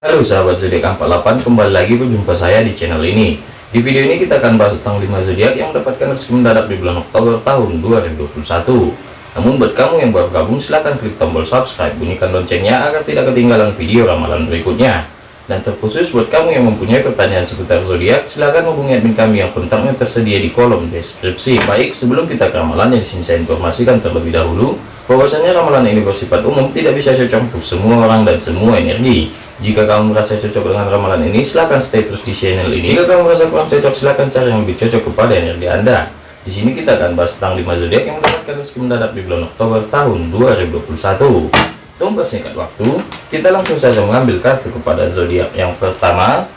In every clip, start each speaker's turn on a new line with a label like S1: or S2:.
S1: Halo sahabat zodiak 48 kembali lagi berjumpa saya di channel ini. Di video ini kita akan bahas tentang 5 zodiak yang mendapatkan rezeki mendadak di bulan Oktober tahun 2021 namun buat kamu yang baru gabung silahkan klik tombol subscribe bunyikan loncengnya agar tidak ketinggalan video ramalan berikutnya. Dan terkhusus buat kamu yang mempunyai pertanyaan seputar zodiak silahkan hubungi admin kami yang kontaknya tersedia di kolom deskripsi. Baik sebelum kita ke ramalan yang di sini saya informasikan terlebih dahulu bahwasanya ramalan ini bersifat umum tidak bisa cocok untuk semua orang dan semua energi jika kamu merasa cocok dengan ramalan ini, silahkan stay terus di channel ini. Jika kamu merasa kurang cocok, silahkan cari yang lebih cocok kepada energi Anda. Di sini kita akan bahas tentang 5 zodiak yang mendapatkan rezeki mendadak di bulan Oktober tahun 2021. Tunggu singkat waktu, kita langsung saja mengambil kartu kepada zodiak yang pertama,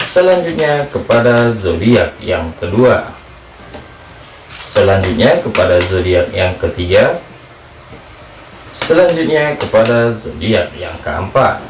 S1: selanjutnya kepada zodiak yang kedua, selanjutnya kepada zodiak yang ketiga, selanjutnya kepada zodiak yang keempat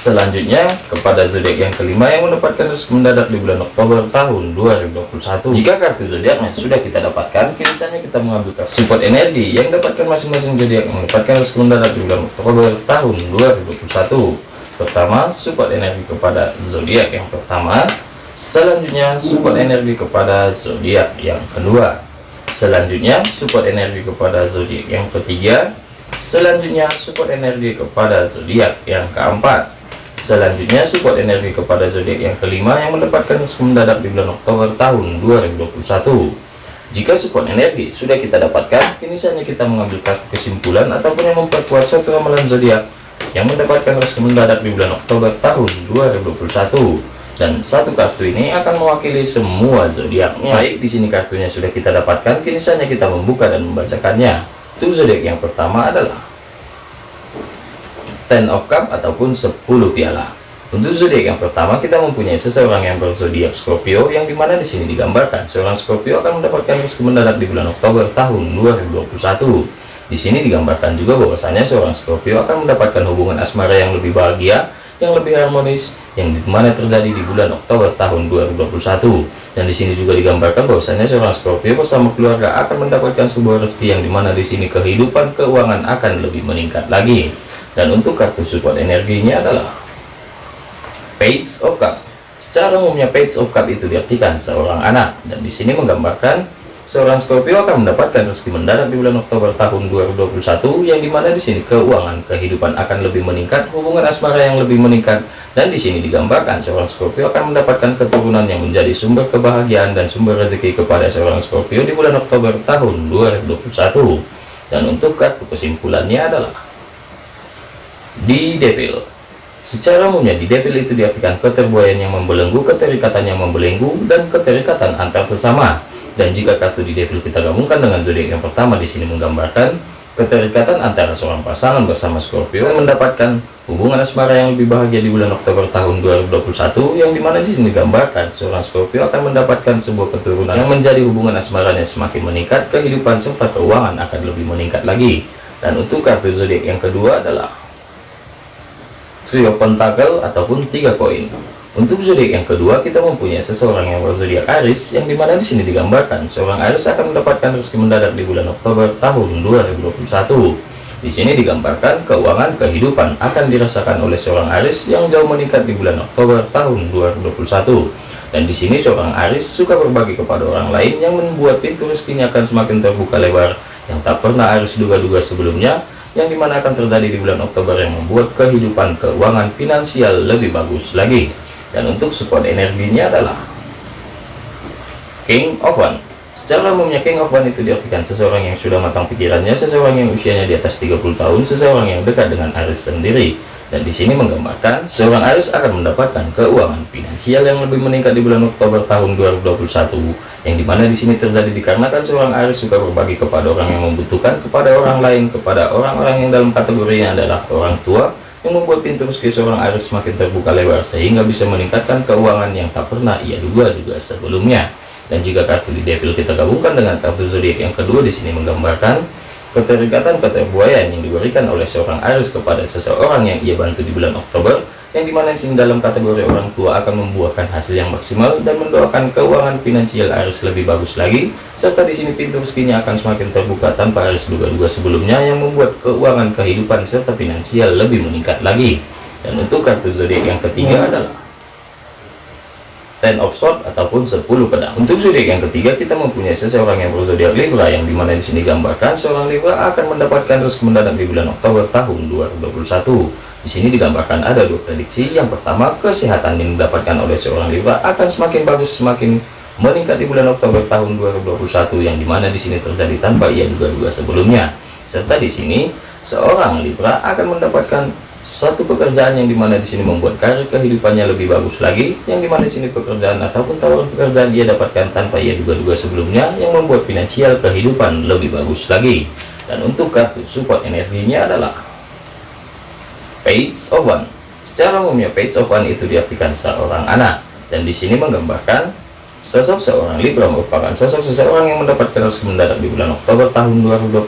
S1: selanjutnya kepada zodiak yang kelima yang mendapatkan rezeki mendadak di bulan Oktober tahun 2021 jika kartu zodiaknya sudah kita dapatkan kini kita mengambil kartu support energi yang dapatkan masing-masing zodiak mendapatkan rezeki mendadak di bulan Oktober tahun 2021 pertama support energi kepada zodiak yang pertama. Selanjutnya support energi kepada zodiak yang kedua. Selanjutnya support energi kepada zodiak yang ketiga. Selanjutnya support energi kepada zodiak yang keempat Selanjutnya support energi kepada zodiak yang kelima yang mendapatkan mendadak di bulan Oktober tahun 2021. Jika support energi sudah kita dapatkan, kini saatnya kita mengambil kesimpulan ataupun yang memperkuat suatu ramalan zodiak yang mendapatkan rezeki mendadak di bulan Oktober tahun 2021. Dan satu kartu ini akan mewakili semua zodiaknya. Baik, di sini kartunya sudah kita dapatkan, kini saatnya kita membuka dan membacakannya. Tuh zodiak yang pertama adalah Ten of Cup ataupun 10 piala. Untuk zodiak yang pertama kita mempunyai seseorang yang berzodiak Scorpio yang di mana di sini digambarkan seorang Scorpio akan mendapatkan rezeki mendadak di bulan Oktober tahun 2021. Di sini digambarkan juga bahwasanya seorang Scorpio akan mendapatkan hubungan asmara yang lebih bahagia, yang lebih harmonis, yang di mana terjadi di bulan Oktober tahun 2021. Dan di sini juga digambarkan bahwasanya seorang Scorpio bersama keluarga akan mendapatkan sebuah rezeki yang di mana di sini kehidupan keuangan akan lebih meningkat lagi dan untuk kartu support energinya adalah page of cup secara umumnya page of cup itu diartikan seorang anak. Dan di sini menggambarkan seorang Scorpio akan mendapatkan rezeki mendadak di bulan Oktober tahun 2021 yang di mana di sini keuangan kehidupan akan lebih meningkat hubungan asmara yang lebih meningkat. Dan di sini digambarkan seorang Scorpio akan mendapatkan keturunan yang menjadi sumber kebahagiaan dan sumber rezeki kepada seorang Scorpio di bulan Oktober tahun 2021 dan untuk kartu kesimpulannya adalah di devil. Secara umumnya di devil itu diartikan keterbuayan yang membelenggu keterikatan yang membelenggu dan keterikatan antar sesama. Dan jika kartu di devil kita gabungkan dengan zodiak yang pertama di sini menggambarkan keterikatan antara seorang pasangan bersama Scorpio yang mendapatkan hubungan asmara yang lebih bahagia di bulan Oktober tahun 2021 yang di mana di sini digambarkan seorang Scorpio akan mendapatkan sebuah keturunan yang menjadi hubungan asmaranya semakin meningkat kehidupan serta keuangan akan lebih meningkat lagi. Dan untuk kartu zodiak yang kedua adalah trio pentakel ataupun tiga koin. Untuk zodiak yang kedua kita mempunyai seseorang yang berzodiak Aris yang di mana di sini digambarkan seorang Aris akan mendapatkan rezeki mendadak di bulan Oktober tahun 2021 di sini digambarkan keuangan kehidupan akan dirasakan oleh seorang Aris yang jauh meningkat di bulan Oktober tahun 2021 dan di sini seorang Aris suka berbagi kepada orang lain yang membuat pintu rezekinya akan semakin terbuka lebar. Yang tak pernah Aris duga-duga sebelumnya yang di mana akan terjadi di bulan Oktober yang membuat kehidupan keuangan finansial lebih bagus lagi. Dan untuk support energinya adalah King of One. Secara umumnya King of One itu diartikan seseorang yang sudah matang pikirannya seseorang yang usianya di atas 30 tahun seseorang yang dekat dengan Aris sendiri dan di sini menggambarkan seorang Aris akan mendapatkan keuangan finansial yang lebih meningkat di bulan Oktober tahun 2021 yang di mana di sini terjadi dikarenakan seorang Aris suka berbagi kepada orang yang membutuhkan kepada orang lain kepada orang-orang yang dalam kategorinya adalah orang tua yang membuat pintu rezeki seorang Aris semakin terbuka lebar sehingga bisa meningkatkan keuangan yang tak pernah ia duga-duga sebelumnya. Dan jika kartu di devil kita gabungkan dengan kartu zodiak yang kedua di sini menggambarkan keterikatan keterbuayaan yang diberikan oleh seorang Aris kepada seseorang yang ia bantu di bulan Oktober yang di mana sini dalam kategori orang tua akan membuahkan hasil yang maksimal dan mendoakan keuangan finansial Aris lebih bagus lagi serta di sini pintu rezekinya akan semakin terbuka tanpa Aris duga-duga sebelumnya yang membuat keuangan kehidupan serta finansial lebih meningkat lagi. Dan untuk kartu zodiak yang ketiga adalah ten of sword ataupun 10 pedang untuk zodiak yang ketiga kita mempunyai seseorang yang berzodiak Libra yang di mana di sini gambarkan seorang Libra akan mendapatkan rezeki mendadak di bulan Oktober tahun 2021 di sini digambarkan ada dua prediksi. Yang pertama kesehatan yang didapatkan oleh seorang Libra akan semakin bagus semakin meningkat di bulan Oktober tahun 2021 yang di mana di sini terjadi tanpa ia duga-duga sebelumnya. Serta di sini seorang Libra akan mendapatkan suatu pekerjaan yang di mana di sini membuat karir kehidupannya lebih bagus lagi yang di mana di sini pekerjaan ataupun tawaran pekerjaan ia dapatkan tanpa ia duga-duga sebelumnya yang membuat finansial kehidupan lebih bagus lagi. Dan untuk kartu support energinya adalah page of one. Secara umumnya page of one itu diartikan seorang anak. Dan di sini menggambarkan Sosok seorang Libra merupakan sosok seseorang yang mendapatkan rezeki mendadak di bulan Oktober tahun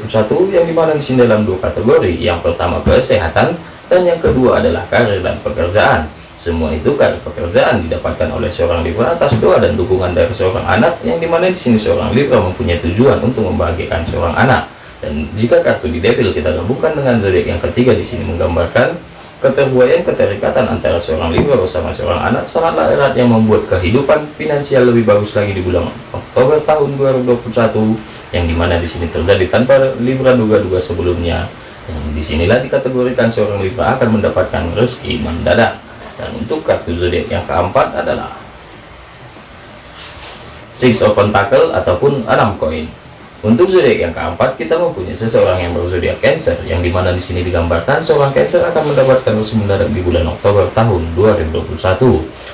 S1: 2021 yang di mana di sini dalam dua kategori. Yang pertama kesehatan dan yang kedua adalah karir dan pekerjaan. Semua itu karir pekerjaan didapatkan oleh seorang Libra atas doa dan dukungan dari seorang anak yang di mana di sini seorang Libra mempunyai tujuan untuk membahagiakan seorang anak. Dan jika kartu di devil kita gabungkan dengan zodiak yang ketiga di sini menggambarkan keterbuayaan keterikatan antara seorang Libra bersama seorang anak sangatlah erat yang membuat kehidupan finansial lebih bagus lagi di bulan Oktober tahun 2021 yang di mana di sini terjadi tanpa Libra duga-duga sebelumnya di sinilah dikategorikan seorang Libra akan mendapatkan rezeki mendadak. Dan untuk kartu zodiak yang keempat adalah six of pentacle ataupun enam koin untuk zodiak yang keempat kita mempunyai seseorang yang berzodiak Cancer yang di mana di sini digambarkan seorang Cancer akan mendapatkan rezeki mendadak di bulan Oktober tahun 2021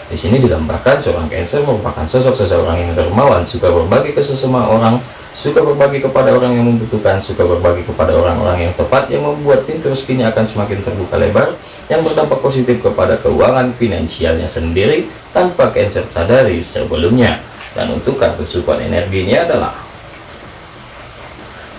S1: di sini digambarkan seorang Cancer merupakan sosok seseorang yang dermawan suka berbagi ke sesama orang suka berbagi kepada orang yang membutuhkan, suka berbagi kepada orang-orang yang tepat yang membuat pintu rezekinya akan semakin terbuka lebar yang berdampak positif kepada keuangan finansialnya sendiri tanpa cancer sadari sebelumnya. Dan untuk kartu support energinya adalah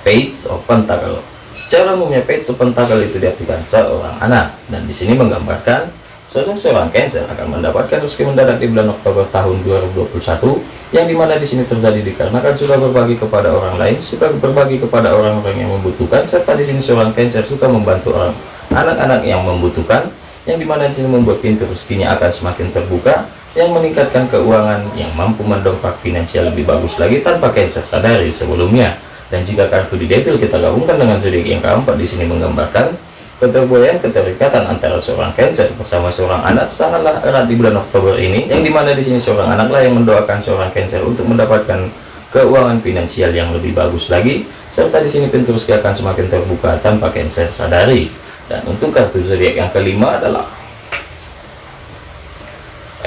S1: Page of Pentacle. Secara umumnya Page of Pentacle itu diartikan seorang anak dan di sini menggambarkan Sosok seorang Cancer akan mendapatkan rezeki mendadak di bulan Oktober tahun 2021 yang di mana di sini terjadi dikarenakan suka berbagi kepada orang lain, suka berbagi kepada orang-orang yang membutuhkan, serta di sini seorang Cancer suka membantu orang anak-anak yang membutuhkan, yang di mana di sini membuat pintu rezekinya akan semakin terbuka, yang meningkatkan keuangan, yang mampu mendongkrak finansial lebih bagus lagi tanpa Cancer sadari sebelumnya. Dan jika kartu di devil kita gabungkan dengan zodiak yang keempat di sini menggambarkan Keterbuayaan keterikatan antara seorang Cancer bersama seorang anak sangatlah erat di bulan Oktober ini, yang di mana di sini seorang anaklah yang mendoakan seorang Cancer untuk mendapatkan keuangan finansial yang lebih bagus lagi, serta di sini pintu rezeki akan semakin terbuka tanpa Cancer sadari. Dan untuk kartu zodiak yang kelima adalah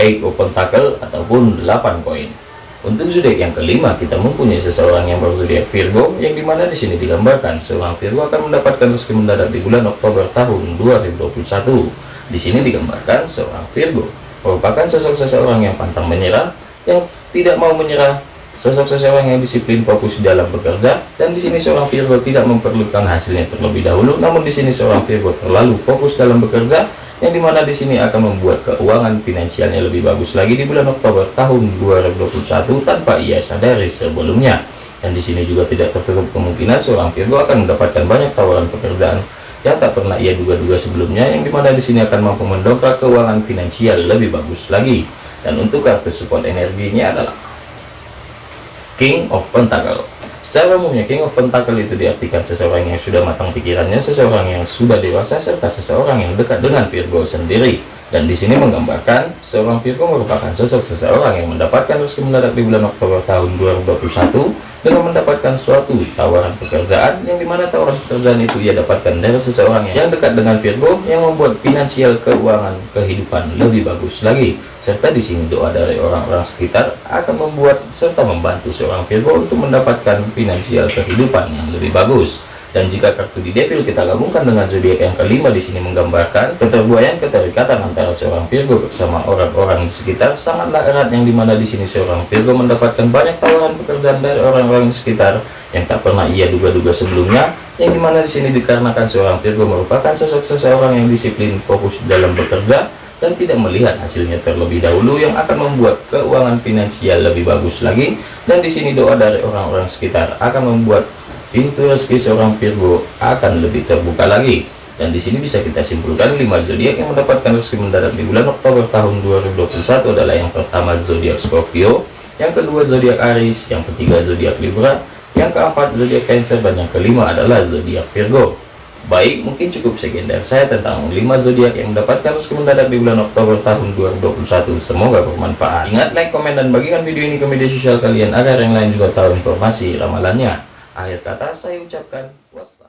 S1: Eight of Pentacle ataupun 8 koin. Untuk zodiak yang kelima, kita mempunyai seseorang yang berzodiak Virgo, yang di mana di sini digambarkan seorang Virgo akan mendapatkan rezeki mendadak di bulan Oktober tahun 2021. Di sini digambarkan seorang Virgo merupakan sosok seseorang yang pantang menyerah, yang tidak mau menyerah, sosok seseorang yang disiplin fokus dalam bekerja, dan di sini seorang Virgo tidak memerlukan hasilnya terlebih dahulu, namun di sini seorang Virgo terlalu fokus dalam bekerja yang di mana di sini akan membuat keuangan finansialnya lebih bagus lagi di bulan Oktober tahun 2021 tanpa ia sadari sebelumnya. Dan di sini juga tidak tertutup kemungkinan seorang Virgo akan mendapatkan banyak tawaran pekerjaan yang tak pernah ia duga-duga sebelumnya yang di mana di sini akan mampu mendongkrak keuangan finansial lebih bagus lagi. Dan untuk kartu support energinya adalah King of Pentacle Secara umumnya King of Pentacle itu diartikan seseorang yang sudah matang pikirannya, seseorang yang sudah dewasa, serta seseorang yang dekat dengan Virgo sendiri. Dan di sini menggambarkan seorang Virgo merupakan sosok seseorang yang mendapatkan rezeki mendadak di bulan Oktober tahun 2021 dengan mendapatkan suatu tawaran pekerjaan yang di mana tawaran pekerjaan itu ia dapatkan dari seseorang yang dekat dengan Virgo yang membuat finansial keuangan kehidupan lebih bagus lagi. Serta di sini doa dari orang-orang sekitar akan membuat serta membantu seorang Virgo untuk mendapatkan finansial kehidupan yang lebih bagus dan jika kartu di devil kita gabungkan dengan zodiak yang kelima di sini menggambarkan keterbuayaan keterikatan antara seorang Virgo bersama orang-orang di sekitar. Sangatlah erat yang di mana di sini seorang Virgo mendapatkan banyak tawaran pekerjaan dari orang-orang di sekitar yang tak pernah ia duga-duga sebelumnya. Yang di mana di sini dikarenakan seorang Virgo merupakan sosok seseorang yang disiplin fokus dalam bekerja dan tidak melihat hasilnya terlebih dahulu yang akan membuat keuangan finansial lebih bagus lagi. Dan di sini doa dari orang-orang sekitar akan membuat pintu rezeki seorang Virgo akan lebih terbuka lagi dan di sini bisa kita simpulkan 5 zodiak yang mendapatkan rezeki mendadak di bulan Oktober tahun 2021 adalah yang pertama zodiak Scorpio yang kedua zodiak Aries yang ketiga zodiak Libra yang keempat zodiak Cancer dan yang kelima adalah zodiak Virgo Baik, mungkin cukup sekian dari saya tentang 5 zodiak yang mendapatkan rezeki mendadak di bulan Oktober tahun 2021. Semoga bermanfaat. Ingat like, komen, dan bagikan video ini ke media sosial kalian agar yang lain juga tahu informasi ramalannya. Akhir kata saya ucapkan wassalam.